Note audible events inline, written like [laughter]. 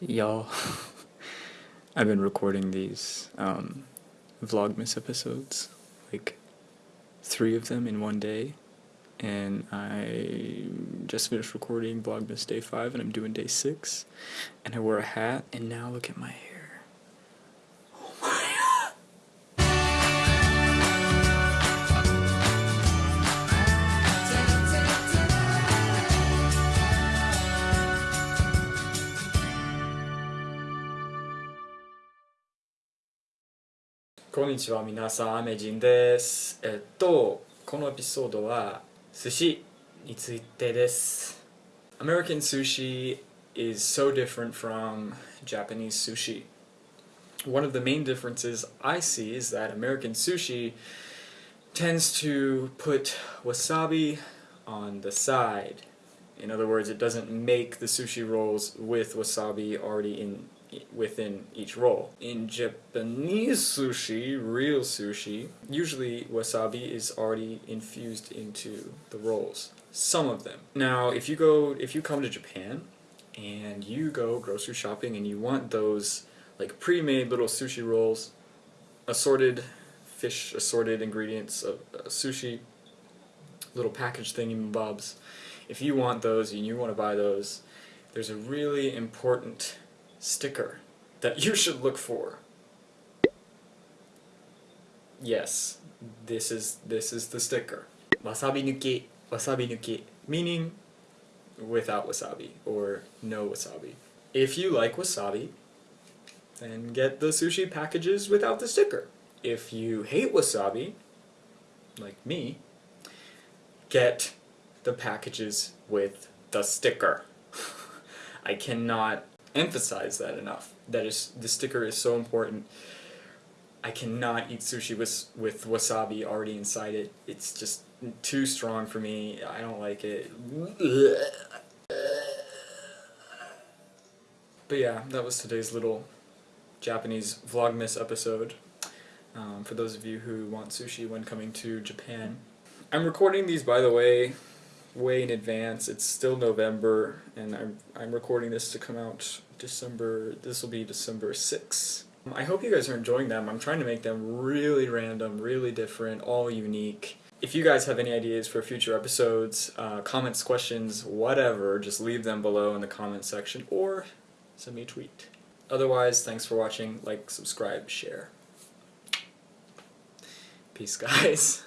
y'all. [laughs] I've been recording these um, Vlogmas episodes, like three of them in one day, and I just finished recording Vlogmas day five, and I'm doing day six, and I wore a hat, and now look at my hair. こんにちは、皆さん、アメジンです。えっと、このエピソードは寿司についてです。American sushi is so different from Japanese sushi. One of the main differences I see is that American sushi tends to put wasabi on the side. In other words, it doesn't make the sushi rolls with wasabi already in within each roll. In Japanese sushi, real sushi, usually wasabi is already infused into the rolls. Some of them. Now, if you go if you come to Japan and you go grocery shopping and you want those like pre-made little sushi rolls, assorted fish assorted ingredients of uh, sushi, little package thingy bobs. If you want those and you want to buy those, there's a really important sticker that you should look for. Yes, this is this is the sticker. Wasabi nuki, wasabi nuki, meaning without wasabi or no wasabi. If you like wasabi, then get the sushi packages without the sticker. If you hate wasabi, like me, get the packages with the sticker. [laughs] I cannot emphasize that enough. That is, the sticker is so important. I cannot eat sushi with with wasabi already inside it. It's just too strong for me. I don't like it. But yeah, that was today's little Japanese Vlogmas episode. Um, for those of you who want sushi when coming to Japan. I'm recording these, by the way, way in advance. It's still November, and I'm, I'm recording this to come out December, this will be December 6th. I hope you guys are enjoying them. I'm trying to make them really random, really different, all unique. If you guys have any ideas for future episodes, uh, comments, questions, whatever, just leave them below in the comment section or send me a tweet. Otherwise, thanks for watching. Like, subscribe, share. Peace, [laughs] guys.